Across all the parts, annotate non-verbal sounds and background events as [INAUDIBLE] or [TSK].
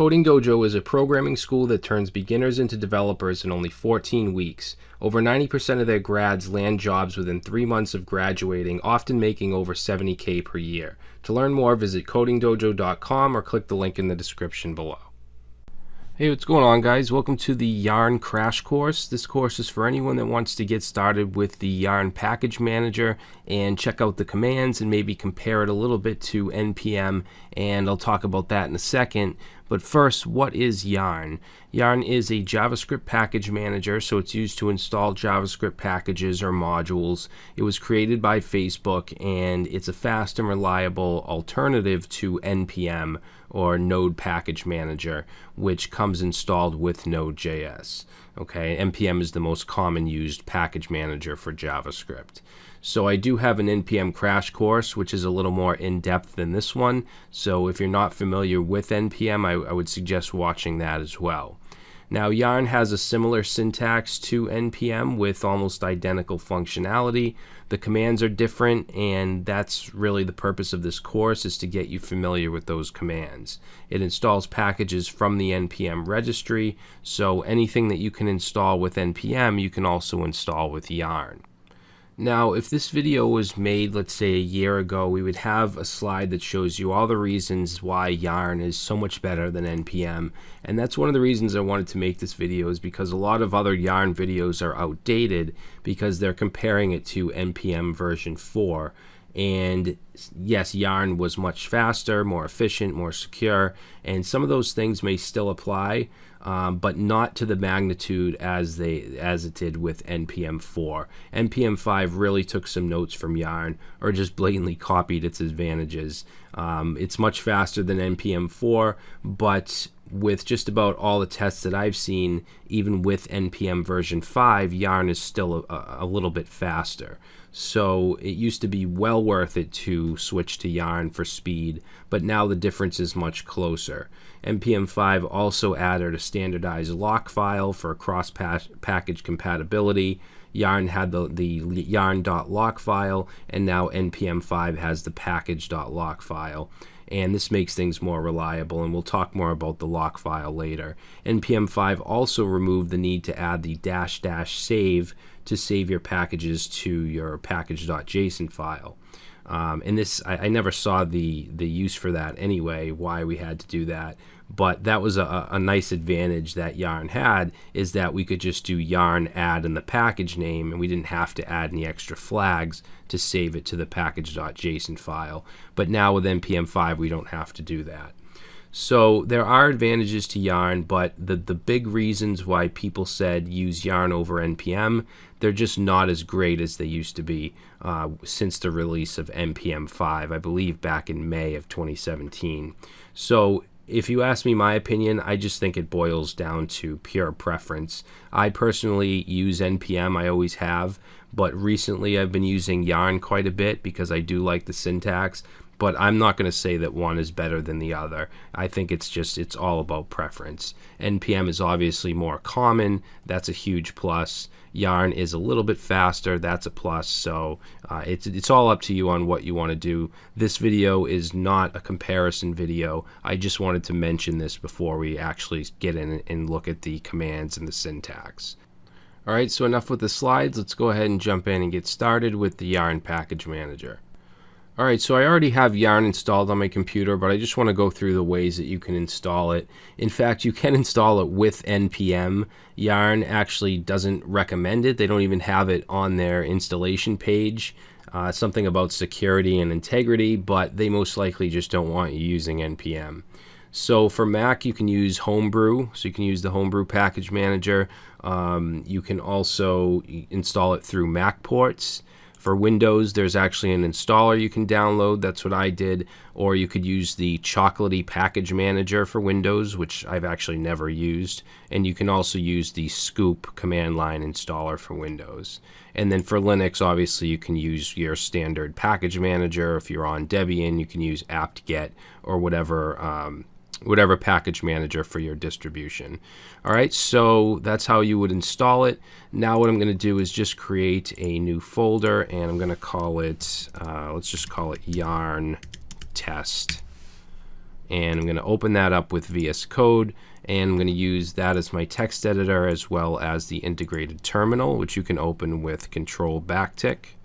Coding Dojo is a programming school that turns beginners into developers in only 14 weeks. Over 90% of their grads land jobs within three months of graduating, often making over 70k per year. To learn more, visit codingdojo.com or click the link in the description below. Hey, what's going on guys? Welcome to the Yarn Crash Course. This course is for anyone that wants to get started with the Yarn Package Manager and check out the commands and maybe compare it a little bit to NPM and I'll talk about that in a second. But first, what is Yarn? Yarn is a JavaScript package manager, so it's used to install JavaScript packages or modules. It was created by Facebook and it's a fast and reliable alternative to NPM or Node Package Manager, which comes installed with Node.js. Okay, NPM is the most common used package manager for JavaScript. So I do have an NPM crash course, which is a little more in-depth than this one. So if you're not familiar with NPM, I, I would suggest watching that as well. Now Yarn has a similar syntax to NPM with almost identical functionality. The commands are different and that's really the purpose of this course is to get you familiar with those commands. It installs packages from the NPM registry so anything that you can install with NPM you can also install with Yarn. Now, if this video was made, let's say, a year ago, we would have a slide that shows you all the reasons why Yarn is so much better than NPM. And that's one of the reasons I wanted to make this video is because a lot of other Yarn videos are outdated because they're comparing it to NPM version 4. And yes, Yarn was much faster, more efficient, more secure, and some of those things may still apply, um, but not to the magnitude as they as it did with NPM 4. NPM 5 really took some notes from Yarn or just blatantly copied its advantages. Um, it's much faster than NPM 4, but with just about all the tests that I've seen, even with NPM version 5, Yarn is still a, a, little bit faster. So it used to be well worth it to switch to Yarn for speed, but now the difference is much closer. NPM 5 also added a standardized lock file for cross package compatibility. Yarn had the, the yarn.lock file, and now NPM 5 has the package.lock file. And this makes things more reliable, and we'll talk more about the lock file later. NPM 5 also removed the need to add the dash dash save to save your packages to your package.json file. Um, and this, I, I, never saw the the use for that anyway. Why we had to do that, but that was a, a nice advantage that Yarn had is that we could just do Yarn add in the package name, and we didn't have to add any extra flags to save it to the package.json file. But now with npm 5, we don't have to do that. So there are advantages to Yarn, but the, the big reasons why people said use Yarn over NPM, they're just not as great as they used to be uh, since the release of NPM 5, I believe back in May of 2017. So if you ask me my opinion, I just think it boils down to pure preference. I personally use NPM, I always have, but recently I've been using Yarn quite a bit because I do like the syntax but I'm not going to say that one is better than the other. I think it's just it's all about preference. NPM is obviously more common. That's a huge plus. Yarn is a little bit faster. That's a plus. So uh, it's it's all up to you on what you want to do. This video is not a comparison video. I just wanted to mention this before we actually get in and look at the commands and the syntax. All right, so enough with the slides. Let's go ahead and jump in and get started with the Yarn Package Manager. Alright, so I already have Yarn installed on my computer, but I just want to go through the ways that you can install it. In fact, you can [LAUGHS] install it with NPM. Yarn actually doesn't recommend it. They don't even have it on their installation page. Uh, something about security and integrity, but they most likely just don't want you using NPM. So for Mac, you can use Homebrew. So you can use the Homebrew package manager. Um, you can also install it through MacPorts. For Windows, there's actually an installer you can download. That's what I did. Or you could use the Chocolatey Package Manager for Windows, which I've actually never used. And you can also use the Scoop command line installer for Windows. And then for Linux, obviously, you can use your standard package manager. If you're on Debian, you can use apt-get or whatever um, whatever package manager for your distribution. All right, so that's how you would install it. Now what I'm going to do is just create a new folder and I'm going to call it, uh, let's just call it yarn test. and I'm going to open that up with VS Code and I'm going to use that as my text editor as well as the integrated terminal which you can open with control backtick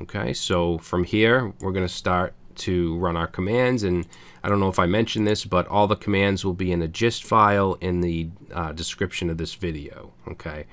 okay so from here we're going to start to run our commands and I don't know if I mentioned this but all the commands will be in a gist file in the uh, description of this video okay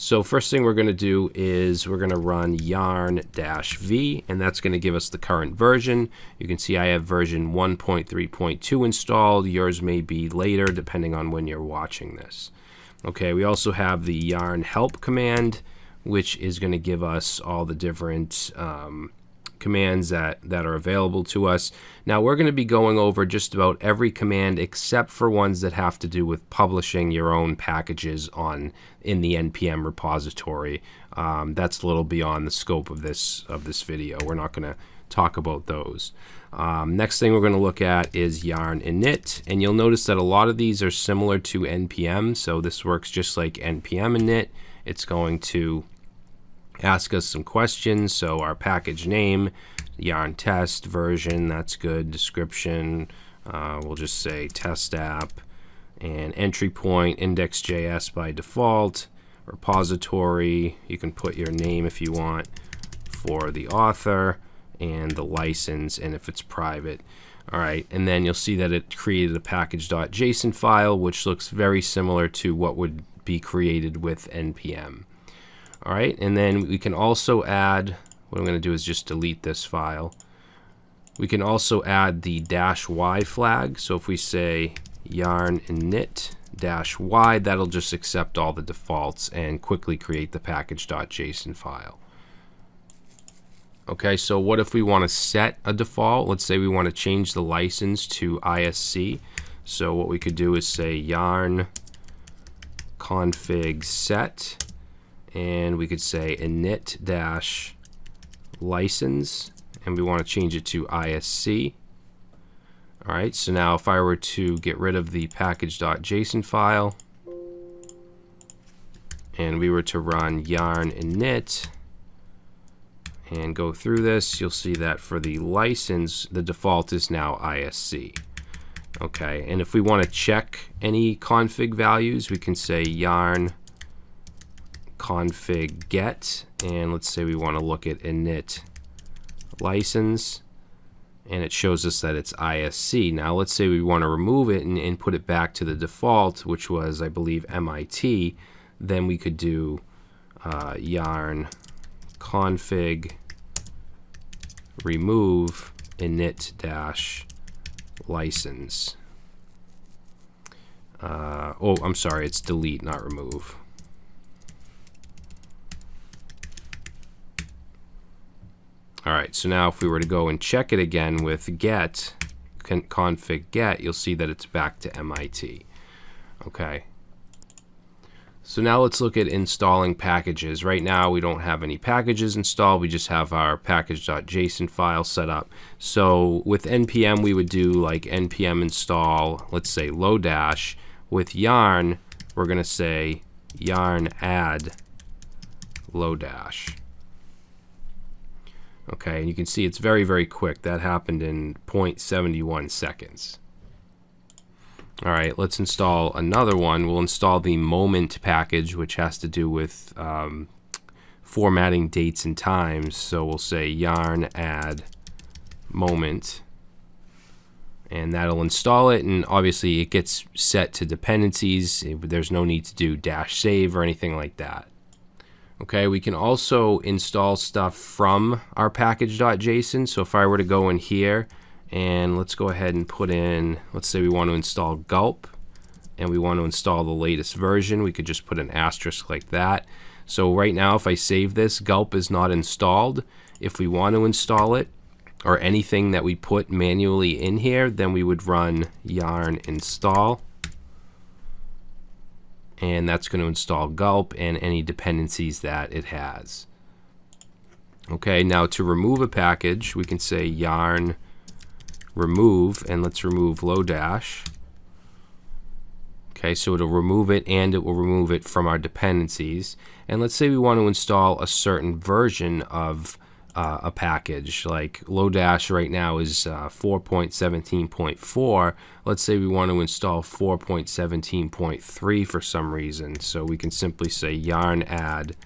so first thing we're going to do is we're going to run yarn dash v and that's going to give us the current version. You can see I have version 1.3.2 installed. Yours may be later depending on when you're watching this. Okay, we also have the yarn help command which is going to give us all the different um, commands that, that are available to us. Now we're going to be going over just about every command except for ones that have to do with publishing your own packages on in the npm repository. Um, that's a little beyond the scope of this of this video. We're not going to talk about those. Um, next thing we're going to look at is yarn init and you'll notice that a lot of these are similar to npm so this works just like npm init. It's going to ask us some questions. So our package name, yarn test version, that's good. Description, uh, we'll just say test app. And entry point, index.js by default. Repository, you can put your name if you want for the author and the license and if it's private. All right, and then you'll see that it created a package.json file, which looks very similar to what would be created with npm. All right, and then we can also add, what I'm going to do is just delete this file. We can also add the dash y flag. So if we say yarn init dash y, that'll just accept all the defaults and quickly create the package.json file. Okay, so what if we want to set a default? Let's say we want to change the license to ISC. So what we could do is say yarn config set and we could say init dash license and we want to change it to ISC. Alright, so now if I were to get rid of the package.json file and we were to run yarn init and go through this, you'll see that for the license, the default is now ISC. Okay, and if we want to check any config values, we can say yarn config get and let's say we want to look at init license and it shows us that it's ISC. Now let's say we want to remove it and, and put it back to the default which was I believe MIT then we could do uh, yarn config remove init dash license. Uh, oh, I'm sorry, it's delete, not remove. All right, so now if we were to go and check it again with get, config get, you'll see that it's back to MIT. Okay. So now let's look at installing packages. Right now we don't have any packages installed, we just have our package.json file set up. So with npm we would do like npm install, let's say Lodash. With yarn, we're gonna say yarn add Lodash. Okay, and you can see it's very, very quick. That happened in 0.71 seconds. All right, let's install another one. We'll install the moment package, which has to do with um, formatting dates and times. So we'll say yarn add moment and that'll install it and obviously it gets set to dependencies there's no need to do dash save or anything like that Okay, we can also install stuff from our package.json. So if I were to go in here and let's go ahead and put in, let's say we want to install gulp and we want to install the latest version, we could just put an asterisk like that. So right now, if I save this, gulp is not installed. If we want to install it, or anything that we put manually in here, then we would run yarn install and that's going to install gulp and any dependencies that it has. Okay, now to remove a package, we can say yarn remove, and let's remove Lodash. Okay, so it'll remove it and it will remove it from our dependencies. And let's say we want to install a certain version of uh, a package. Like Lodash right now is uh, 4.17.4. Let's say we want to install 4.17.3 for some reason. So we can simply say yarn add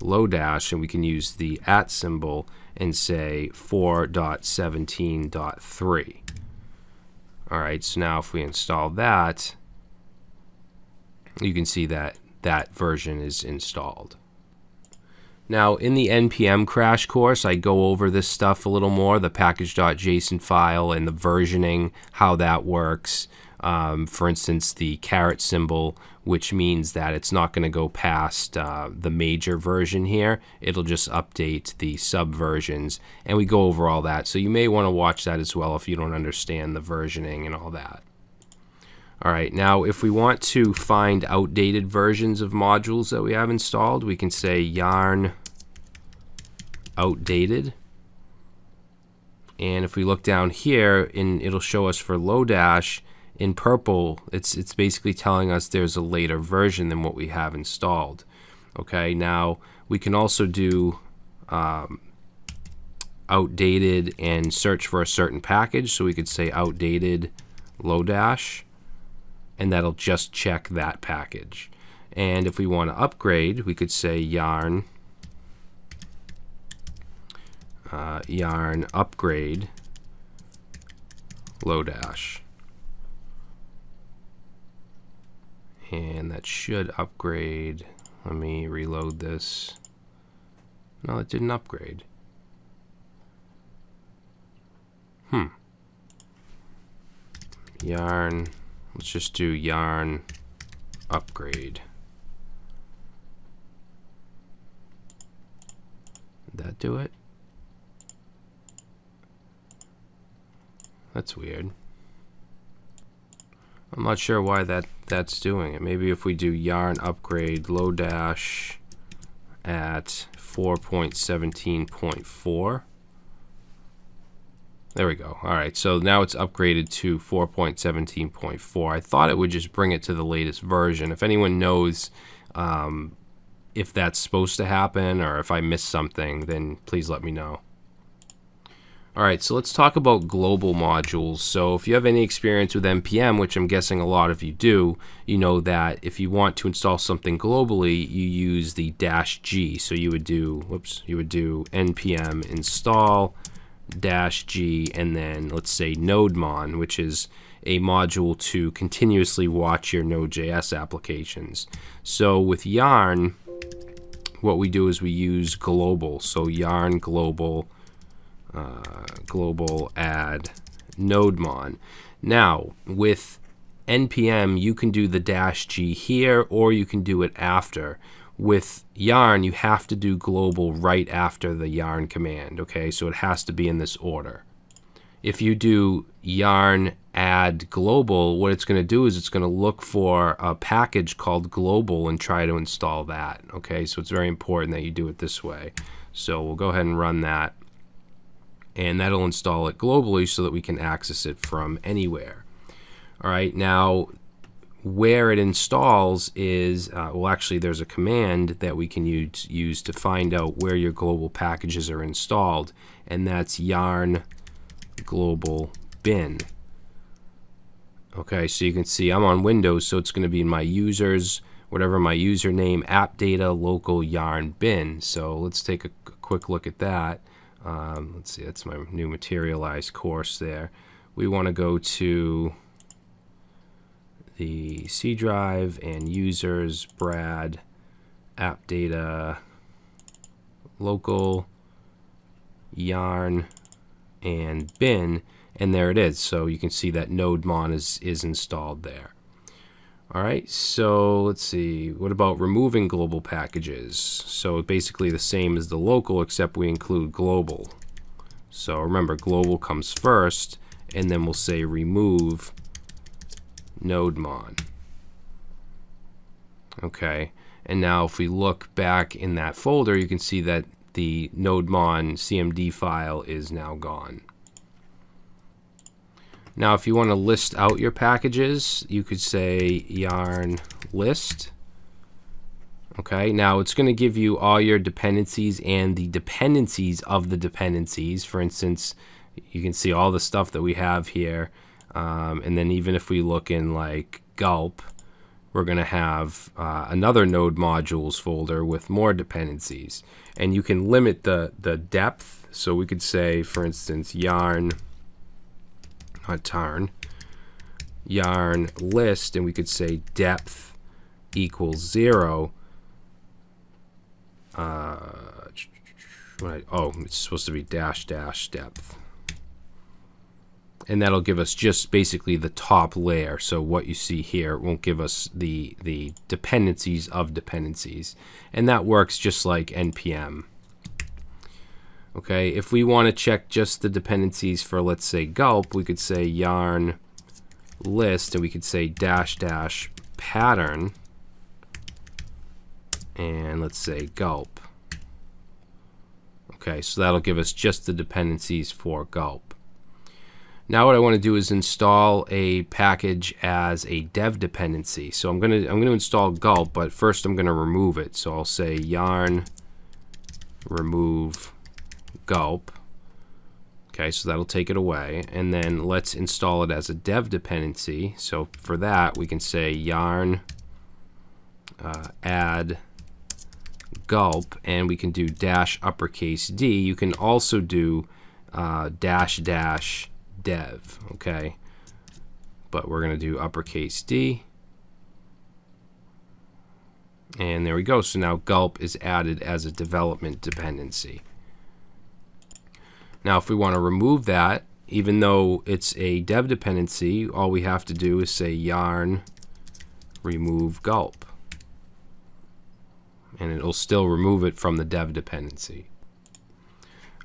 Lodash and we can use the at symbol and say 4.17.3. All right, so now if we install that, you can see that that version is installed. Now, in the NPM crash course, I go over this stuff a little more, the package.json file and the versioning, how that works. Um, for instance, the caret symbol, which means that it's not going to go past uh, the major version here. It'll just update the subversions, and we go over all that. So you may want to watch that as well if you don't understand the versioning and all that. All right, now if we want to find outdated versions of modules that we have installed, we can say yarn outdated. And if we look down here, in, it'll show us for Lodash in purple, it's, it's basically telling us there's a later version than what we have installed. Okay, now we can also do um, outdated and search for a certain package. So we could say outdated Lodash and that'll just check that package. And if we want to upgrade, we could say yarn uh, yarn upgrade Lodash. And that should upgrade. Let me reload this. No, it didn't upgrade. Hmm. Yarn Let's just do yarn upgrade. Did that do it? That's weird. I'm not sure why that that's doing it. Maybe if we do yarn upgrade Lodash at 4.17.4 there we go. All right, so now it's upgraded to 4.17.4. I thought it would just bring it to the latest version. If anyone knows um, if that's supposed to happen or if I missed something, then please let me know. All right, so let's talk about global modules. So if you have any experience with NPM, which I'm guessing a lot of you do, you know that if you want to install something globally, you use the dash G. So you would do, whoops, you would do npm install dash G and then let's say NodeMon, which is a module to continuously watch your Node.js applications. So with Yarn, what we do is we use global. So yarn global, uh, global add NodeMon. Now with npm, you can do the dash G here or you can do it after with yarn, you have to do global right after the yarn command, okay? So it has to be in this order. If you do yarn add global, what it's going to do is it's going to look for a package called global and try to install that, okay? So it's very important that you do it this way. So we'll go ahead and run that and that'll install it globally so that we can access it from anywhere. All right, now where it installs is, uh, well, actually, there's a command that we can use, use to find out where your global packages are installed, and that's yarn global bin. Okay, so you can see I'm on Windows, so it's going to be in my users, whatever my username, app data, local yarn bin. So let's take a, quick look at that. Um, let's see, that's my new materialized course there. We want to go to the C drive and users, Brad, app data, local, yarn, and bin, and there it is. So you can see that NodeMon is, is installed there. All right, so let's see. What about removing global packages? So basically the same as the local, except we include global. So remember, global comes first, and then we'll say remove NodeMon. Okay, and now if we look back in that folder, you can see that the NodeMon CMD file is now gone. Now, if you want to list out your packages, you could say yarn list. Okay, now it's going to give you all your dependencies and the dependencies of the dependencies. For instance, you can see all the stuff that we have here. Um, and then even if we look in like gulp, we're going to have uh, another node modules folder with more dependencies. And you can limit the, the depth. So we could say, for instance, yarn, not tarn, yarn list, and we could say depth equals zero. Uh, [TSK] oh, it's supposed to be dash dash depth and that'll give us just basically the top layer. So what you see here won't give us the, the dependencies of dependencies. And that works just like NPM. Okay, if we want to check just the dependencies for, let's say, gulp, we could say yarn list, and we could say dash dash pattern, and let's say gulp. Okay, so that'll give us just the dependencies for gulp. Now what I want to do is install a package as a dev dependency. So I'm going to I'm going to install gulp, but first I'm going to remove it. So I'll say yarn remove gulp. Okay, so that'll take it away. And then let's install it as a dev dependency. So for that, we can say yarn uh, add gulp, and we can do dash uppercase D. You can also do uh, dash dash dev, okay? But we're going to do uppercase D. And there we go. So now gulp is added as a development dependency. Now if we want to remove that, even though it's a dev dependency, all we have to do is say yarn remove gulp. And it'll still remove it from the dev dependency.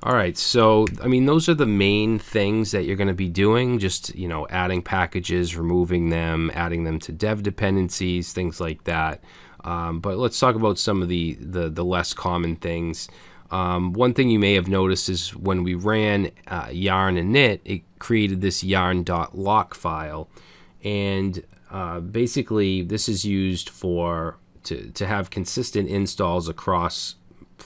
All right, so I mean, those are the main things that you're going to be doing. Just you know, adding packages, removing them, adding them to dev dependencies, things like that. Um, but let's talk about some of the the, the less common things. Um, one thing you may have noticed is when we ran uh, yarn init, it created this yarn.lock file, and uh, basically this is used for to to have consistent installs across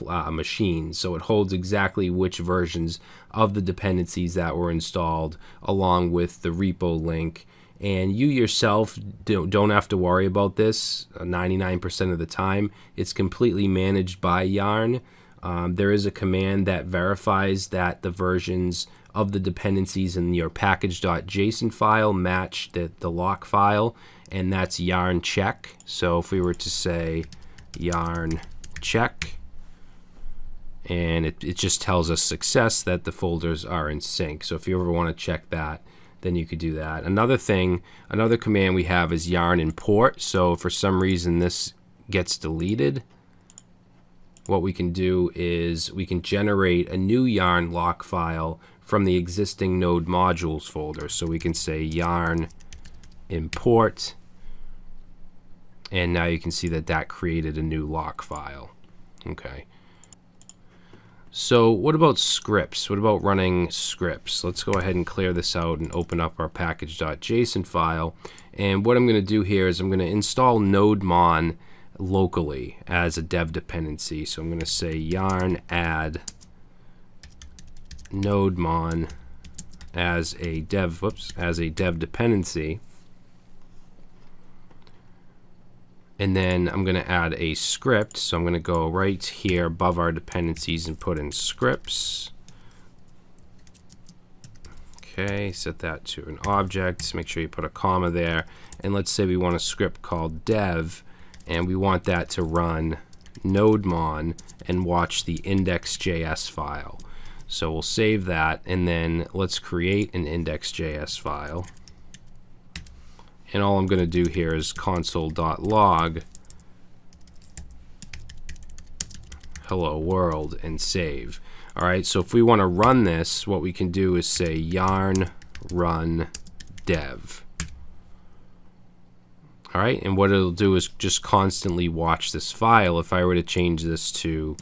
uh, machine. So it holds exactly which versions of the dependencies that were installed along with the repo link. And you yourself don't have to worry about this 99% uh, of the time. It's completely managed by Yarn. Um, there is a command that verifies that the versions of the dependencies in your package.json file match the, the lock file, and that's yarn check. So if we were to say yarn check, and it, it just tells us success that the folders are in sync. So if you ever want to check that, then you could do that. Another thing, another command we have is yarn import. So for some reason this gets deleted, what we can do is we can generate a new yarn lock file from the existing node modules folder. So we can say yarn import and now you can see that that created a new lock file. Okay. So what about scripts? What about running scripts? Let's go ahead and clear this out and open up our package.json file. And what I'm going to do here is I'm going to install nodemon locally as a dev dependency. So I'm going to say yarn add nodemon as a dev whoops as a dev dependency And then I'm going to add a script. So I'm going to go right here above our dependencies and put in scripts. Okay, set that to an object. Make sure you put a comma there. And let's say we want a script called dev, and we want that to run nodemon and watch the index.js file. So we'll save that, and then let's create an index.js file and all I'm going to do here is console.log hello world and save. All right, so if we want to run this, what we can do is say yarn run dev. All right, and what it'll do is just constantly watch this file. If I were to change this to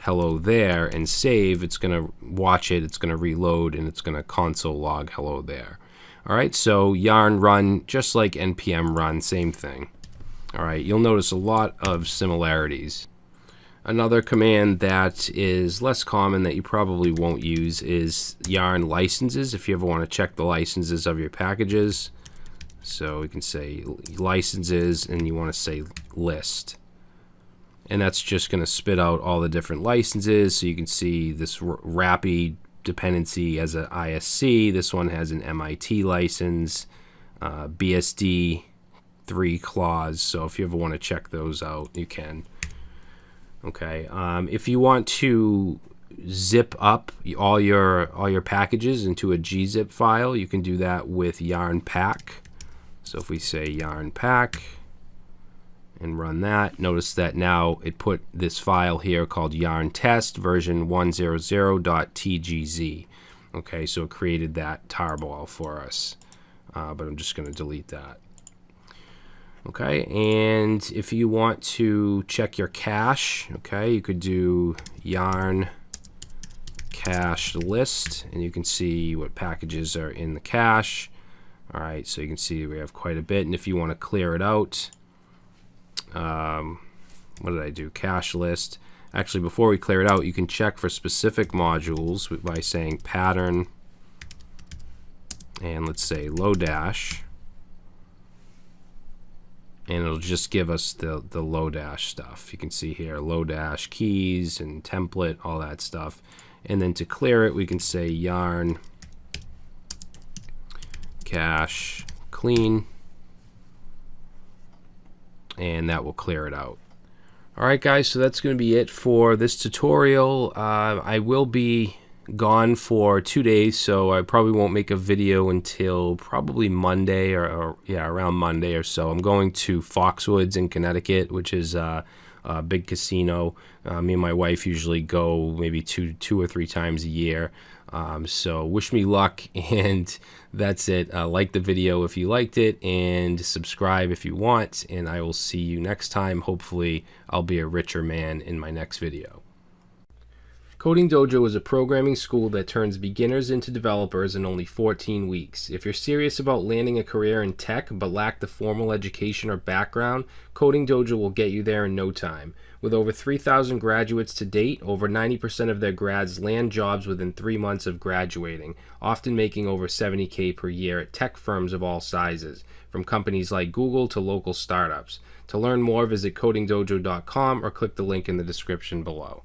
hello there and save, it's going to watch it, it's going to reload, and it's going to console log hello there. All right, so yarn run, just like npm run, same thing. All right, you'll notice a lot of similarities. Another command that is less common that you probably won't use is yarn licenses if you ever want to check the licenses of your packages. So we can say licenses and you want to say list. And that's just going to spit out all the different licenses. So you can see this RAPI dependency as an ISC. This one has an MIT license, uh, BSD 3 clause. So if you ever want to check those out, you can. Okay, um, if you want to zip up all your all your packages into a gzip file, you can do that with yarn pack. So if we say yarn pack and run that, notice that now it put this file here called yarn test version 100.tgz. Okay, so it created that tarball for us, uh, but I'm just going to delete that. Okay, and if you want to check your cache, okay, you could do yarn cache list, and you can see what packages are in the cache. All right, so you can see we have quite a bit, and if you want to clear it out, um, what did I do? Cache list. Actually, before we clear it out, you can check for specific modules by saying pattern, and let's say Lodash and it'll just give us the, the Lodash stuff. You can see here Lodash keys and template, all that stuff. And then to clear it, we can say yarn cache clean, and that will clear it out. Alright guys, so that's going to be it for this tutorial. Uh, I will be gone for two days, so I probably won't make a video until probably Monday or, or yeah, around Monday or so. I'm going to Foxwoods in Connecticut, which is uh, a big casino. Uh, me and my wife usually go maybe two, two or three times a year. Um, so wish me luck, [LAUGHS] and that's it. Uh, like the video if you liked it, and subscribe if you want. And I will see you next time. Hopefully, I'll be a richer man in my next video. Coding Dojo is a programming school that turns beginners into developers in only 14 weeks. If you're serious about landing a career in tech but lack the formal education or background, Coding Dojo will get you there in no time. With over 3,000 graduates to date, over 90% of their grads land jobs within three months of graduating, often making over 70K per year at tech firms of all sizes, from companies like Google to local startups. To learn more, visit codingdojo.com or click the link in the description below.